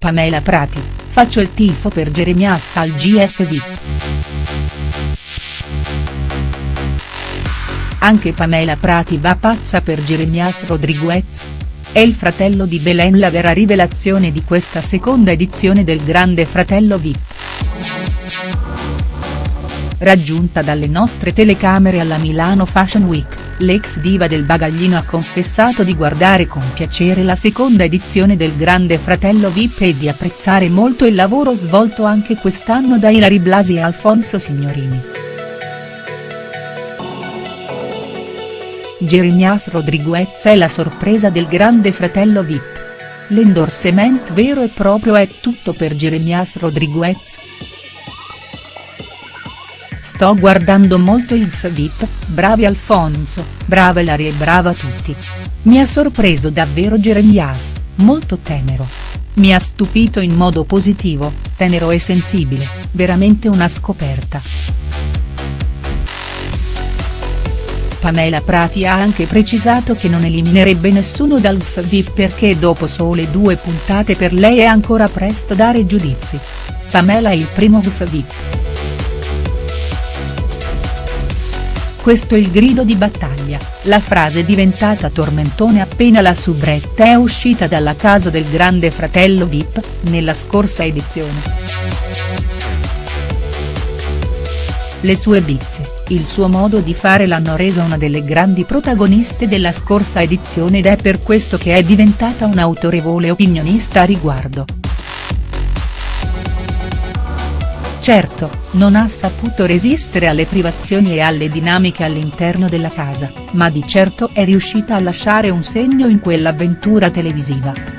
Pamela Prati, faccio il tifo per Jeremias al GF VIP. Anche Pamela Prati va pazza per Jeremias Rodriguez. È il fratello di Belen la vera rivelazione di questa seconda edizione del Grande Fratello VIP. Raggiunta dalle nostre telecamere alla Milano Fashion Week, l'ex diva del bagaglino ha confessato di guardare con piacere la seconda edizione del Grande Fratello VIP e di apprezzare molto il lavoro svolto anche quest'anno da Ilari Blasi e Alfonso Signorini. Jeremias Rodriguez è la sorpresa del Grande Fratello VIP. L'endorsement vero e proprio è tutto per Jeremias Rodriguez. Sto guardando molto il FVIP, bravi Alfonso, brava Ilaria e brava tutti. Mi ha sorpreso davvero Jeremias, molto tenero. Mi ha stupito in modo positivo, tenero e sensibile, veramente una scoperta. Pamela Prati ha anche precisato che non eliminerebbe nessuno dal FVIP perché dopo sole due puntate per lei è ancora presto dare giudizi. Pamela è il primo FVIP. Questo è il grido di battaglia, la frase diventata tormentone appena la soubrette è uscita dalla casa del grande fratello Vip, nella scorsa edizione. Le sue bizze, il suo modo di fare l'hanno resa una delle grandi protagoniste della scorsa edizione ed è per questo che è diventata un'autorevole opinionista a riguardo. Certo, non ha saputo resistere alle privazioni e alle dinamiche all'interno della casa, ma di certo è riuscita a lasciare un segno in quell'avventura televisiva.